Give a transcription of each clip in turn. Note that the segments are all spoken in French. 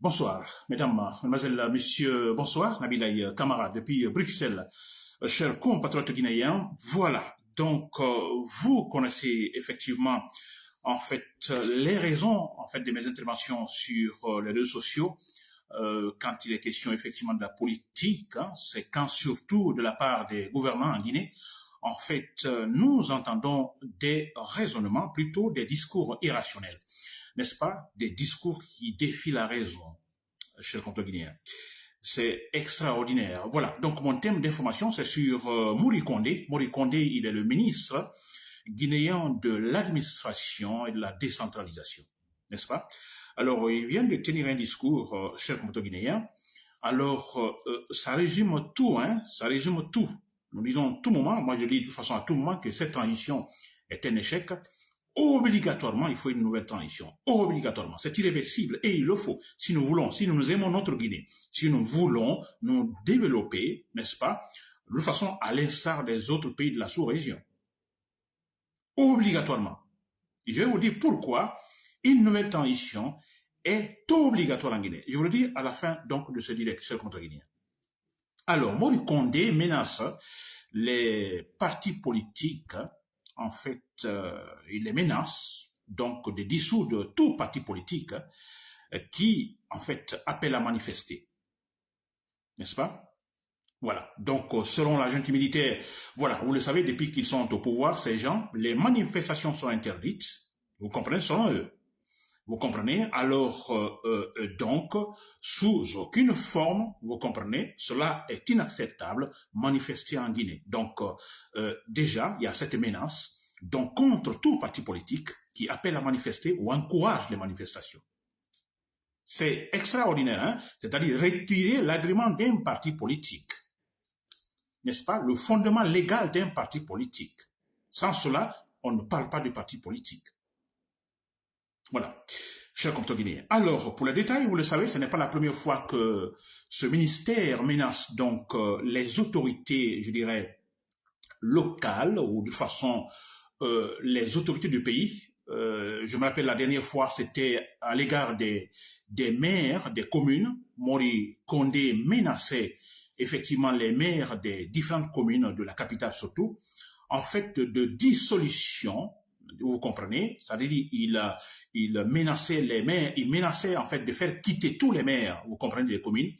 Bonsoir, mesdames, mesdemoiselles, messieurs, bonsoir, Nabilaï Kamara depuis Bruxelles. Chers compatriotes guinéens, voilà, donc euh, vous connaissez effectivement en fait les raisons en fait de mes interventions sur euh, les réseaux sociaux. Euh, quand il est question effectivement de la politique, hein, c'est quand surtout de la part des gouvernants en Guinée, en fait, nous entendons des raisonnements, plutôt des discours irrationnels n'est-ce pas, des discours qui défient la raison, cher compte guinéen. C'est extraordinaire. Voilà. Donc, mon thème d'information, c'est sur euh, Mouri Kondé. Mouri il est le ministre guinéen de l'administration et de la décentralisation. N'est-ce pas? Alors, il vient de tenir un discours, euh, cher compte guinéen. Alors, euh, ça résume tout, hein. Ça résume tout. Nous disons tout moment, moi je dis de toute façon à tout moment que cette transition est un échec obligatoirement, il faut une nouvelle transition. Obligatoirement. C'est irréversible et il le faut. Si nous voulons, si nous aimons notre Guinée, si nous voulons nous développer, n'est-ce pas, de façon à l'instar des autres pays de la sous-région. Obligatoirement. je vais vous dire pourquoi une nouvelle transition est obligatoire en Guinée. Je vous le dis à la fin donc de ce direct sur contre guinéen. Alors, Mori Condé menace les partis politiques en fait, il les menace donc de dissoudre tout parti politique euh, qui, en fait, appelle à manifester. N'est-ce pas? Voilà. Donc, euh, selon la junte militaire, voilà, vous le savez, depuis qu'ils sont au pouvoir, ces gens, les manifestations sont interdites. Vous comprenez, selon eux. Vous comprenez? Alors, donc, sous aucune forme, vous comprenez, cela est inacceptable, manifester en Guinée. Donc, déjà, il y a cette menace donc contre tout parti politique qui appelle à manifester ou encourage les manifestations. C'est extraordinaire, hein c'est-à-dire retirer l'agrément d'un parti politique. N'est-ce pas Le fondement légal d'un parti politique. Sans cela, on ne parle pas de parti politique. Voilà, cher compte guinéen. Alors, pour le détail, vous le savez, ce n'est pas la première fois que ce ministère menace donc euh, les autorités, je dirais, locales ou de façon euh, les autorités du pays. Euh, je me rappelle la dernière fois, c'était à l'égard des, des maires des communes. Mori Condé menaçait effectivement les maires des différentes communes de la capitale surtout, en fait de dissolution vous comprenez? C'est-à-dire, il, il menaçait les maires, il menaçait en fait de faire quitter tous les maires, vous comprenez, des communes.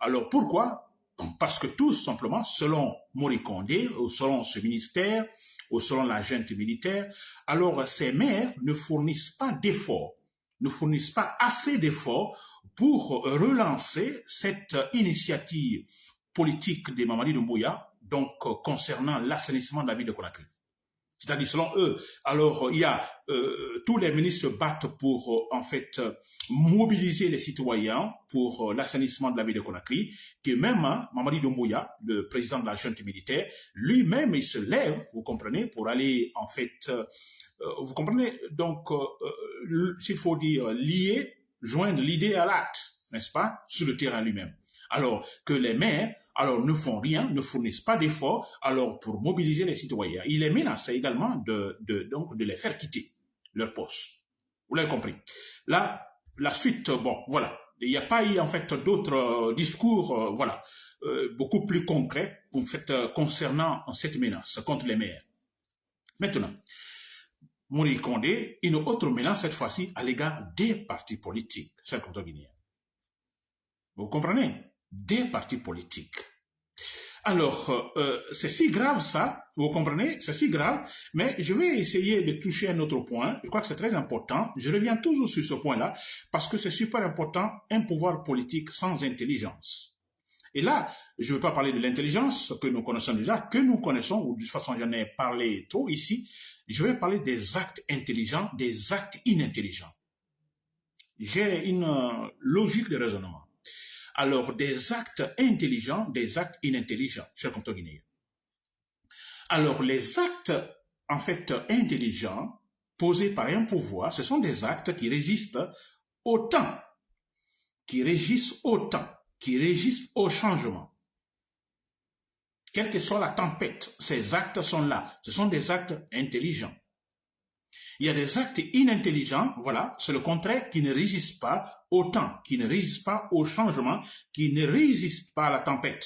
Alors pourquoi? Parce que tout simplement, selon Mori Condé, selon ce ministère, ou selon la junte militaire, alors ces maires ne fournissent pas d'efforts, ne fournissent pas assez d'efforts pour relancer cette initiative politique des Mamadi Doumbouya, donc concernant l'assainissement de la ville de Conakry. C'est-à-dire, selon eux, alors il y a euh, tous les ministres battent pour euh, en fait mobiliser les citoyens pour euh, l'assainissement de la ville de Conakry, que même hein, Mamadi Doumbouya, le président de la junte militaire, lui-même il se lève, vous comprenez, pour aller en fait, vous comprenez, donc s'il faut dire lier, joindre l'idée à l'acte, n'est-ce pas, sur le terrain lui-même. Alors que les maires alors ne font rien, ne fournissent pas d'efforts, alors pour mobiliser les citoyens. Il est menacé également de, donc, de les faire quitter leur poste. Vous l'avez compris. Là, la suite, bon, voilà. Il n'y a pas eu en fait d'autres euh, discours, euh, voilà, euh, beaucoup plus concrets en fait, concernant cette menace contre les maires. Maintenant, Mouri Condé, une autre menace cette fois-ci à l'égard des partis politiques, chers guinéens. Vous comprenez? Des partis politiques. Alors, euh, c'est si grave ça, vous comprenez, c'est si grave, mais je vais essayer de toucher un autre point, je crois que c'est très important, je reviens toujours sur ce point-là, parce que c'est super important, un pouvoir politique sans intelligence. Et là, je ne veux pas parler de l'intelligence que nous connaissons déjà, que nous connaissons, ou de toute façon j'en ai parlé trop ici, je vais parler des actes intelligents, des actes inintelligents. J'ai une euh, logique de raisonnement alors des actes intelligents, des actes inintelligents, cher compte guinéen. Alors les actes, en fait, intelligents, posés par un pouvoir, ce sont des actes qui résistent au temps, qui régissent au temps, qui régissent au changement. Quelle que soit la tempête, ces actes sont là. Ce sont des actes intelligents. Il y a des actes inintelligents, voilà, c'est le contraire, qui ne résistent pas au temps, qui ne résistent pas au changement, qui ne résistent pas à la tempête.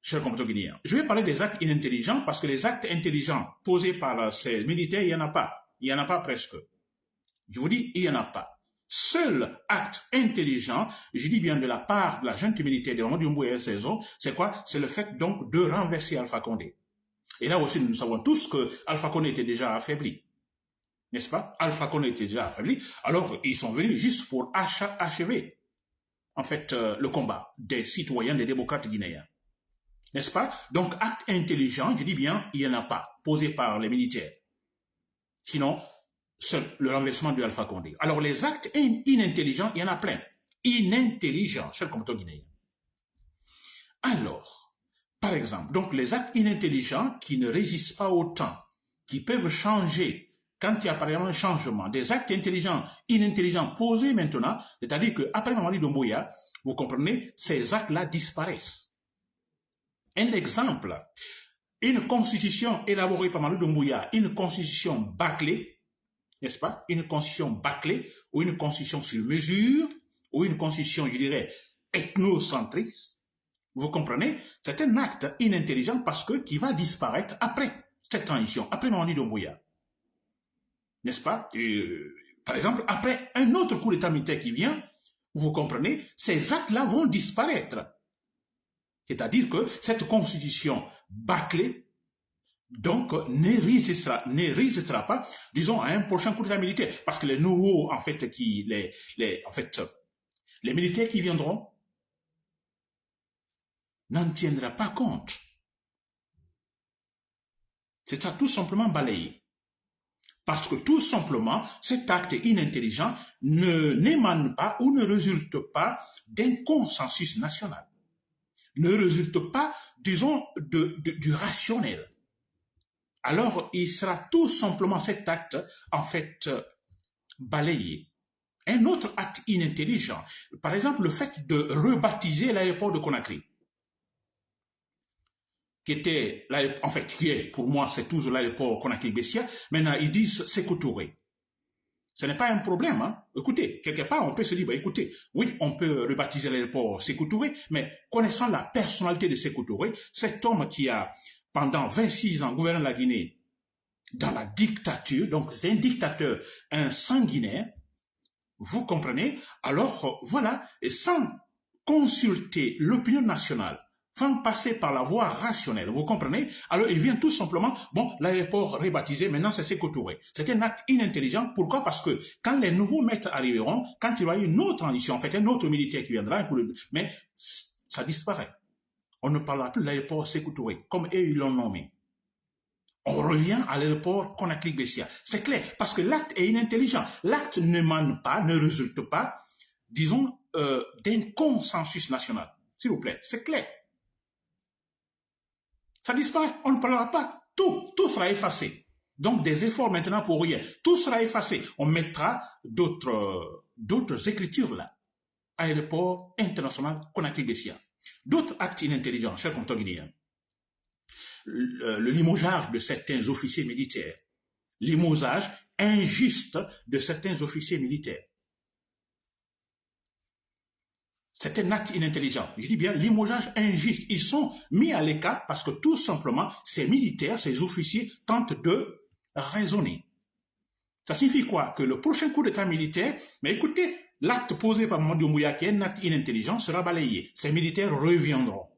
Cher compatriotes guinéens, je vais parler des actes inintelligents parce que les actes intelligents posés par ces militaires, il n'y en a pas. Il n'y en a pas presque. Je vous dis, il n'y en a pas. Seul acte intelligent, je dis bien de la part de la junte militaire de Mamadou et Saison, c'est quoi? C'est le fait donc de renverser Alpha Condé. Et là aussi, nous savons tous que Alpha Condé était déjà affaibli. N'est-ce pas? Alpha Condé était déjà affaibli. Alors, ils sont venus juste pour achever, en fait, euh, le combat des citoyens, des démocrates guinéens. N'est-ce pas? Donc, acte intelligent, je dis bien, il n'y en a pas, posé par les militaires. Sinon, c'est le renversement du Alpha Condé. Alors, les actes inintelligents, il y en a plein. Inintelligents, cher compteur guinéen. Alors, par exemple, donc les actes inintelligents qui ne résistent pas au temps, qui peuvent changer quand il y a par exemple un changement, des actes intelligents, inintelligents posés maintenant, c'est-à-dire qu'après Mamadi Doumbouya, vous comprenez, ces actes-là disparaissent. Un exemple, une constitution élaborée par Mamadi Doumbouya, une constitution bâclée, n'est-ce pas Une constitution bâclée ou une constitution sur mesure ou une constitution, je dirais, ethnocentriste, vous comprenez C'est un acte inintelligent parce que qui va disparaître après cette transition, après Mamadi Doumbouya. N'est-ce pas? Euh, Par exemple, après un autre coup d'État militaire qui vient, vous comprenez, ces actes-là vont disparaître. C'est-à-dire que cette constitution bâclée, donc, ne résistera, ne résistera pas, disons, à un prochain coup d'État militaire. Parce que les nouveaux, en fait, qui, les, les, en fait, les militaires qui viendront, n'en tiendra pas compte. C'est ça tout simplement balayé. Parce que tout simplement, cet acte inintelligent ne n'émane pas ou ne résulte pas d'un consensus national. Ne résulte pas, disons, du rationnel. Alors, il sera tout simplement cet acte, en fait, balayé. Un autre acte inintelligent, par exemple, le fait de rebaptiser l'aéroport de Conakry qui était, en fait, qui est, pour moi, c'est toujours l'aéroport Conakry-Bessia. Maintenant, ils disent Sékou Touré. Ce n'est pas un problème. Hein. Écoutez, quelque part, on peut se dire, bah, écoutez, oui, on peut rebaptiser l'aéroport Sékou Touré, mais connaissant la personnalité de Sékou Touré, cet homme qui a, pendant 26 ans, gouverné la Guinée dans la dictature, donc c'est un dictateur, un sanguinaire, vous comprenez? Alors, voilà, et sans consulter l'opinion nationale, sans passer par la voie rationnelle. Vous comprenez? Alors, il vient tout simplement, bon, l'aéroport rebaptisé, maintenant c'est Sékou C'est un acte inintelligent. Pourquoi? Parce que quand les nouveaux maîtres arriveront, quand il y aura une autre transition, en fait, un autre militaire qui viendra, mais ça disparaît. On ne parlera plus de l'aéroport Sékou comme eux, ils l'ont nommé. On revient à l'aéroport Conakry-Bessia. C'est clair, parce que l'acte est inintelligent. L'acte ne mène pas, ne résulte pas, disons, euh, d'un consensus national. S'il vous plaît, c'est clair. Ça disparaît, on ne parlera pas. Tout, tout sera effacé. Donc des efforts maintenant pour rien. Tout sera effacé. On mettra d'autres, d'autres écritures là. Aéroport international Conakry-Bessia. D'autres actes inintelligents, chers compteurs guinéens. Le, le limogeage de certains officiers militaires. Limosage injuste de certains officiers militaires. C'est un acte inintelligent. Je dis bien limogeage injuste. Ils sont mis à l'écart parce que tout simplement, ces militaires, ces officiers tentent de raisonner. Ça signifie quoi? Que le prochain coup d'État militaire, mais écoutez, l'acte posé par Mamadou Mouya, qui est un acte inintelligent, sera balayé. Ces militaires reviendront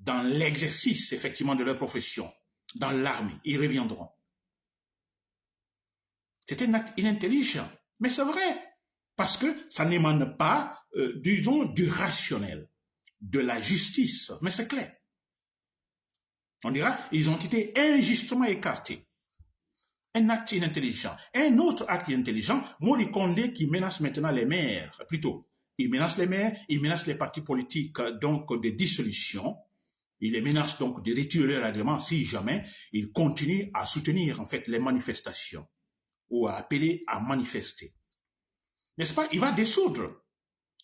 dans l'exercice, effectivement, de leur profession, dans l'armée. Ils reviendront. C'est un acte inintelligent. Mais c'est vrai. Parce que ça n'émane pas, euh, disons, du rationnel, de la justice. Mais c'est clair. On dira, ils ont été injustement écartés. Un acte inintelligent. Un autre acte inintelligent, Mori Condé qui menace maintenant les maires, plutôt. Il menace les maires, il menace les partis politiques, donc de dissolution. Il les menace donc de retirer leur agrément si jamais ils continuent à soutenir en fait les manifestations ou à appeler à manifester n'est-ce pas? Il va dissoudre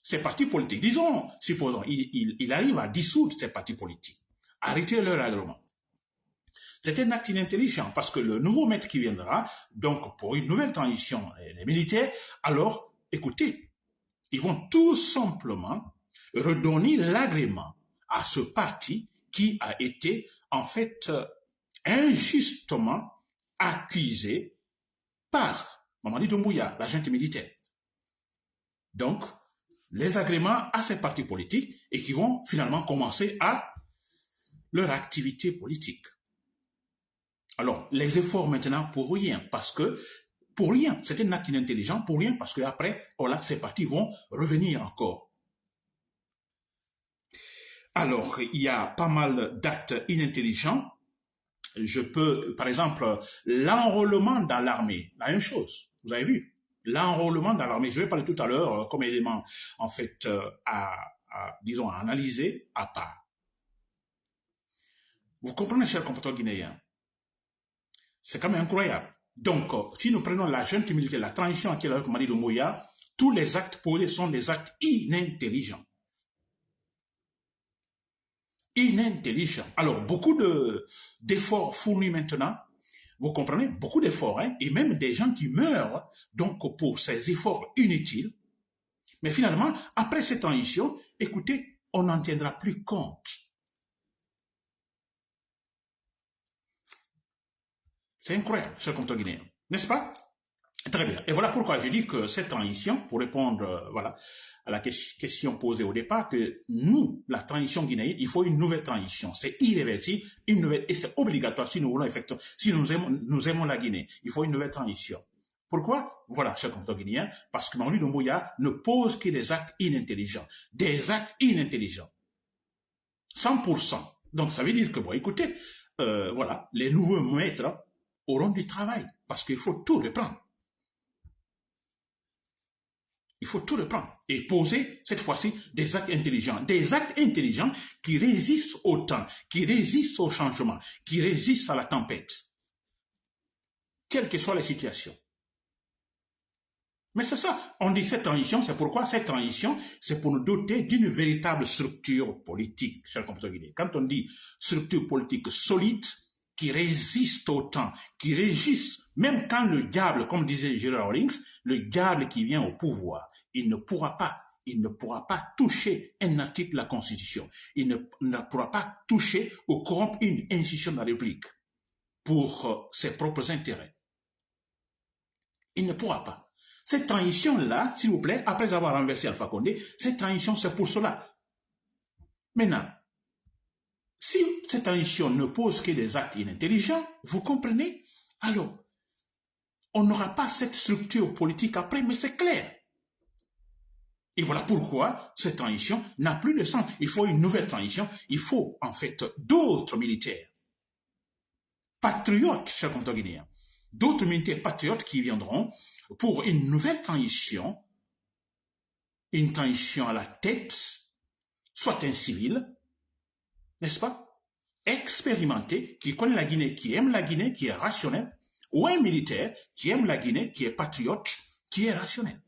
ces partis politiques. Disons, supposons, il, arrive à dissoudre ces partis politiques, retirer leur agrément. C'est un acte inintelligent parce que le nouveau maître qui viendra, donc pour une nouvelle transition, les militaires, alors, écoutez, ils vont tout simplement redonner l'agrément à ce parti qui a été en fait injustement accusé par Mamadi Doumbouya, l'agent militaire. Donc, les agréments à ces partis politiques et qui vont finalement commencer à leur activité politique. Alors, les efforts maintenant pour rien, parce que pour rien, c'est un acte inintelligent, pour rien, parce qu'après, voilà, ces partis vont revenir encore. Alors, il y a pas mal d'actes inintelligents. Je peux, par exemple, l'enrôlement dans l'armée, la même chose, vous avez vu, l'enrôlement dans l'armée, je vais parler tout à l'heure euh, comme élément, en fait, euh, à, disons, à analyser à part. Vous comprenez, cher compatriotes guinéen? C'est quand même incroyable. Donc, euh, si nous prenons la jeune militaire, la transition à avec Mali de Moya, tous les actes posés sont des actes inintelligents. Inintelligents. Alors, beaucoup d'efforts fournis maintenant, vous comprenez, beaucoup d'efforts, hein, et même des gens qui meurent donc pour ces efforts inutiles. Mais finalement, après cette transition, écoutez, on n'en tiendra plus compte. C'est incroyable, cher guinéen. N'est-ce pas? Très bien. Et voilà pourquoi je dis que cette transition, pour répondre euh, voilà, à la question posée au départ, que nous, la transition guinéenne, il faut une nouvelle transition. C'est irréversible, une nouvelle, et c'est obligatoire si nous voulons effectivement, si nous aimons, nous aimons la Guinée. Il faut une nouvelle transition. Pourquoi? Voilà, cher compte guinéen, parce que Mamadi Doumbouya ne pose que des actes inintelligents. Des actes inintelligents. 100%. Donc ça veut dire que, bon, écoutez, euh, voilà, les nouveaux maîtres auront du travail, parce qu'il faut tout reprendre. Il faut tout reprendre et poser, cette fois-ci, des actes intelligents. Des actes intelligents qui résistent au temps, qui résistent au changement, qui résistent à la tempête. Quelle que soit la situation. Mais c'est ça, on dit cette transition, c'est pourquoi cette transition, c'est pour nous doter d'une véritable structure politique, cher Quand on dit structure politique solide, qui résiste au temps, qui résiste, même quand le diable, comme disait Gerard Rawlings, le diable qui vient au pouvoir, il ne pourra pas, il ne pourra pas toucher un article de la Constitution. Il ne, pourra pas toucher ou corrompre une institution de la République pour euh, ses propres intérêts. Il ne pourra pas. Cette transition-là, s'il vous plaît, après avoir renversé Alpha Condé, cette transition, c'est pour cela. Maintenant, si cette transition ne pose que des actes inintelligents, vous comprenez? Alors, on n'aura pas cette structure politique après, mais c'est clair. Et voilà pourquoi cette transition n'a plus de sens. Il faut une nouvelle transition. Il faut en fait d'autres militaires. Patriotes, chers compatriotes D'autres militaires patriotes qui viendront pour une nouvelle transition. Une transition à la tête, soit un civil, n'est-ce pas Expérimenté, qui connaît la Guinée, qui aime la Guinée, qui est rationnel, ou un militaire qui aime la Guinée, qui est patriote, qui est rationnel.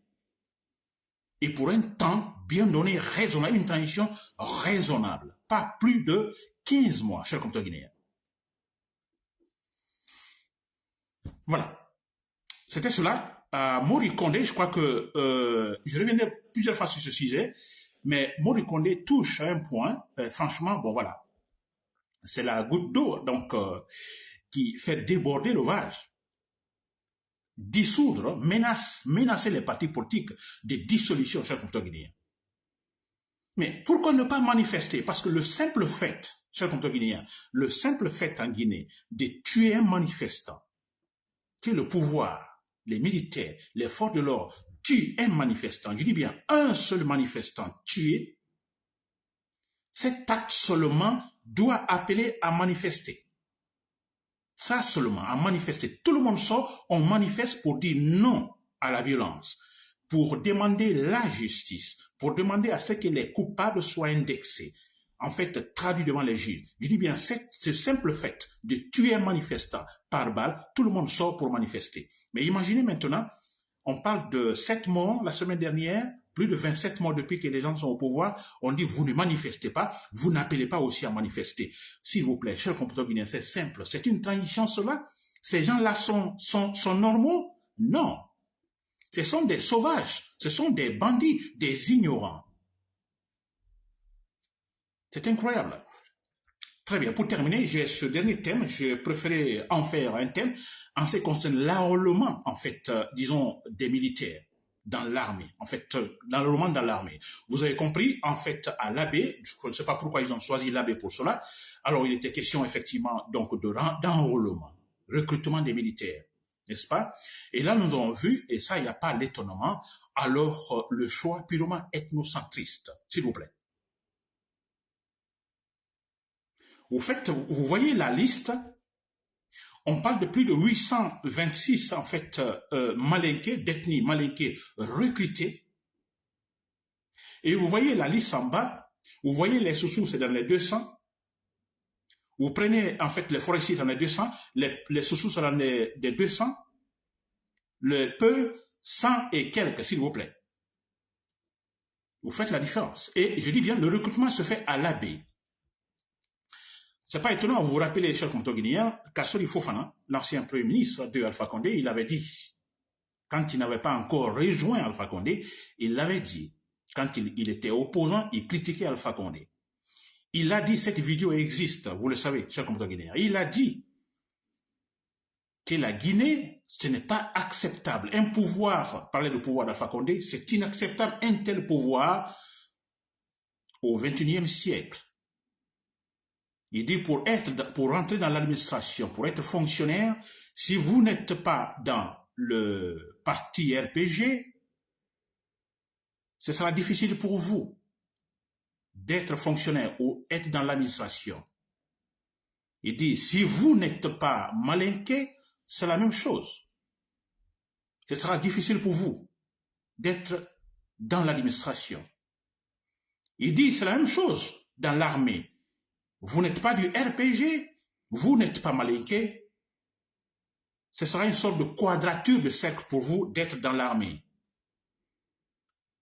Et pour un temps bien donné, raisonnable, une transition raisonnable, pas plus de 15 mois, cher compteur guinéen. Voilà. C'était cela. Euh, Mori Condé, je crois que euh, je reviendrai plusieurs fois sur ce sujet, mais Mori Condé touche à un point, euh, franchement, bon voilà, c'est la goutte d'eau donc euh, qui fait déborder l'ovage. Dissoudre, menace, menacer les partis politiques de dissolution, cher compteur guinéen. Mais pourquoi ne pas manifester? Parce que le simple fait, cher compteur guinéen, le simple fait en Guinée de tuer un manifestant, que le pouvoir, les militaires, les forces de l'ordre tuent un manifestant, je dis bien un seul manifestant tué, cet acte seulement doit appeler à manifester. Ça seulement, à manifester. Tout le monde sort, on manifeste pour dire non à la violence, pour demander la justice, pour demander à ce que les coupables soient indexés, en fait traduits devant les juges. Je dis bien, ce simple fait de tuer un manifestant par balle, tout le monde sort pour manifester. Mais imaginez maintenant, on parle de sept morts la semaine dernière plus de 27 mois depuis que les gens sont au pouvoir, on dit vous ne manifestez pas, vous n'appelez pas aussi à manifester. S'il vous plaît, cher compatriotes guinéens, c'est simple, c'est une transition cela. Ces gens-là sont normaux? Non. Ce sont des sauvages, ce sont des bandits, des ignorants. C'est incroyable. Très bien. Pour terminer, j'ai ce dernier thème. J'ai préféré en faire un thème en ce qui concerne l'enrôlement, en fait, euh, disons, des militaires dans l'armée, en fait, euh, l'enrôlement dans l'armée. Vous avez compris, en fait, à l'abbé, je ne sais pas pourquoi ils ont choisi l'abbé pour cela. Alors, il était question, effectivement, donc, d'enrôlement, recrutement des militaires, n'est-ce pas? Et là, nous avons vu, et ça, il n'y a pas l'étonnement, alors, euh, le choix purement ethnocentriste, s'il vous plaît. Vous faites, vous voyez la liste. On parle de plus de 826 en fait euh, malinqués, d'ethnie malinqués recrutés. Et vous voyez la liste en bas. Vous voyez les sous c'est dans les 200. Vous prenez en fait les forestiers dans les 200, les, les sous c'est dans les, 200, le peu, 100 et quelques, s'il vous plaît. Vous faites la différence. Et je dis bien, le recrutement se fait à l'abbé. C'est pas étonnant, vous vous rappelez, chers compatriotes guinéens, Kassori Fofana, l'ancien premier ministre de Alpha Condé, il avait dit, quand il n'avait pas encore rejoint Alpha Condé, il l'avait dit, quand il, était opposant, il critiquait Alpha Condé. Il a dit, cette vidéo existe, vous le savez, chers compatriotes guinéens, il a dit que la Guinée, ce n'est pas acceptable. Un pouvoir, parler de pouvoir d'Alpha Condé, c'est inacceptable, un tel pouvoir au XXIe siècle. Il dit pour être, rentrer dans l'administration, pour être fonctionnaire, si vous n'êtes pas dans le parti RPG, ce sera difficile pour vous d'être fonctionnaire ou être dans l'administration. Il dit, si vous n'êtes pas malinqué, c'est la même chose. Ce sera difficile pour vous d'être dans l'administration. Il dit, c'est la même chose dans l'armée. Vous n'êtes pas du RPG, vous n'êtes pas malinqué. Ce sera une sorte de quadrature de cercle pour vous d'être dans l'armée.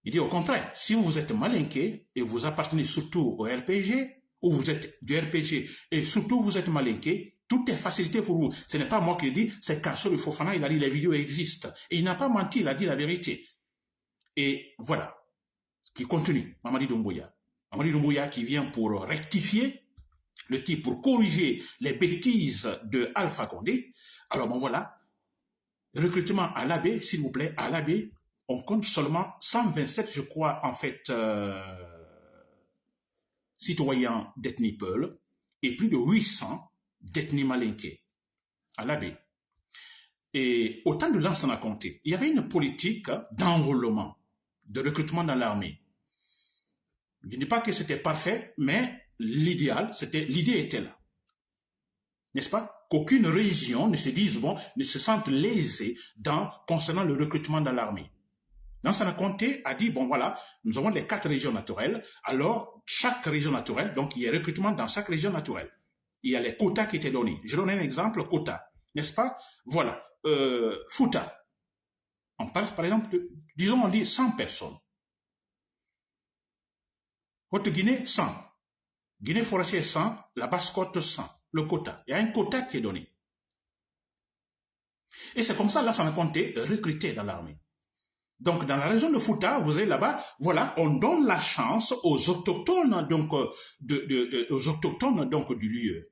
Il dit au contraire, si vous êtes malinqué et vous appartenez surtout au RPG, ou vous êtes du RPG et surtout vous êtes malinqué, tout est facilité pour vous. Ce n'est pas moi qui le dis, c'est Kassor Fofana, il a dit les vidéos existent. Et il n'a pas menti, il a dit la vérité. Et voilà, qui continue, Mamadi Doumbouya. Mamadi Doumbouya qui vient pour rectifier le type pour corriger les bêtises de Alpha Condé. Alors bon voilà, recrutement à l'abbé, s'il vous plaît, à l'abbé, on compte seulement 127, je crois, en fait, euh, citoyens d'ethnie Peul et plus de 800 d'ethnie Malinké à l'abbé. Et autant de Lansana a compté, il y avait une politique d'enrôlement, de recrutement dans l'armée. Je ne dis pas que c'était parfait, mais l'idéal, l'idée était là. N'est-ce pas? Qu'aucune région ne se dise, bon, ne se sente lésée dans, concernant le recrutement dans l'armée. Nansana Conté a dit, bon voilà, nous avons les quatre régions naturelles, alors chaque région naturelle, donc il y a recrutement dans chaque région naturelle. Il y a les quotas qui étaient donnés. Je donne un exemple, quota, n'est-ce pas? Voilà, euh, Fouta. On parle par exemple, disons on dit 100 personnes. Haute-Guinée, 100. Guinée forestière 100, la basse-côte 100, le quota. Il y a un quota qui est donné. Et c'est comme ça, là, ça a compté recruter dans l'armée. Donc, dans la région de Fouta, vous avez là-bas, voilà, on donne la chance aux autochtones, donc, euh, aux autochtones, donc, du lieu.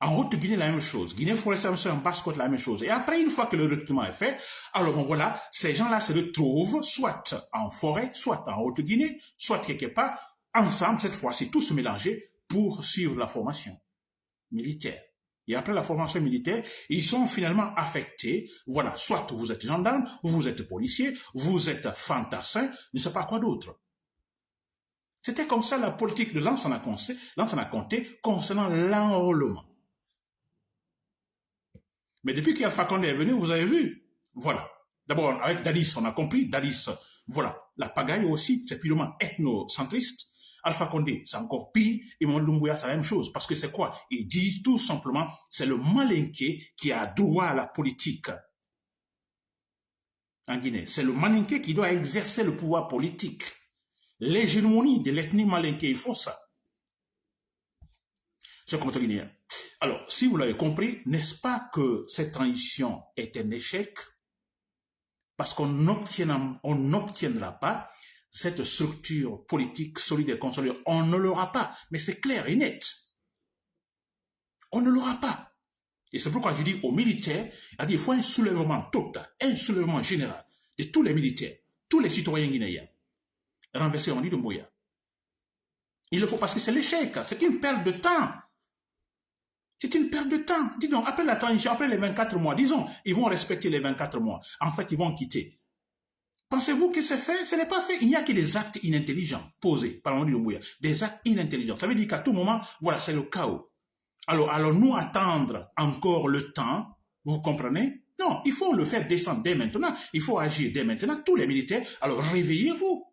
En Haute-Guinée, la même chose. Guinée forestière, en basse-côte, la même chose. Et après, une fois que le recrutement est fait, alors bon, voilà, ces gens-là se retrouvent soit en forêt, soit en Haute-Guinée, soit quelque part ensemble, cette fois-ci, tous mélangés pour suivre la formation militaire. Et après la formation militaire, ils sont finalement affectés. Voilà, soit vous êtes gendarme, vous êtes policier, vous êtes fantassin, ne sais pas quoi d'autre. C'était comme ça la politique de l'ancien compté concernant l'enrôlement. Mais depuis qu'Alpha Condé est venu, vous avez vu, voilà. D'abord, avec Dadis, on a compris, Dadis, voilà. La pagaille aussi, c'est purement ethnocentriste. Alpha Condé, c'est encore pire, et Mamadou Doumbouya, c'est la même chose. Parce que c'est quoi? Il dit tout simplement, c'est le malinqué qui a droit à la politique. en Guinée. C'est le Malinké qui doit exercer le pouvoir politique. L'hégémonie de l'ethnie Malinké, il faut ça. Chers compatriotes guinéens. Alors, si vous l'avez compris, n'est-ce pas que cette transition est un échec? Parce qu'on n'obtiendra pas cette structure politique solide et consolidée. On ne l'aura pas, mais c'est clair et net. On ne l'aura pas. Et c'est pourquoi je dis aux militaires, il faut un soulèvement total, un soulèvement général de tous les militaires, tous les citoyens guinéens. Renverser dit de. Il le faut parce que c'est l'échec, c'est une perte de temps. C'est une perte de temps. Dis donc, après la transition, après les 24 mois, disons, ils vont respecter les 24 mois. En fait, ils vont quitter. Pensez-vous que c'est fait? Ce n'est pas fait. Il n'y a que des actes inintelligents posés par Mamadi Doumbouya. Des actes inintelligents. Ça veut dire qu'à tout moment, voilà, c'est le chaos. Alors, allons-nous attendre encore le temps? Vous comprenez? Non, il faut le faire descendre dès maintenant. Il faut agir dès maintenant. Tous les militaires, alors réveillez-vous.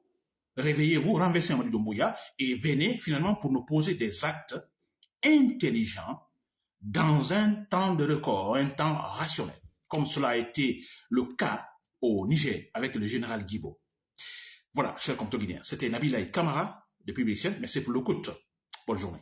Réveillez-vous, renversez Mamadi Doumbouya et venez finalement pour nous poser des actes intelligents dans un temps de record, un temps rationnel, comme cela a été le cas au Niger avec le général Guibo. Voilà, chers compatriotes guinéens, c'était Nabila Kamara depuis Bruxelles, c'est pour le coup. Bonne journée.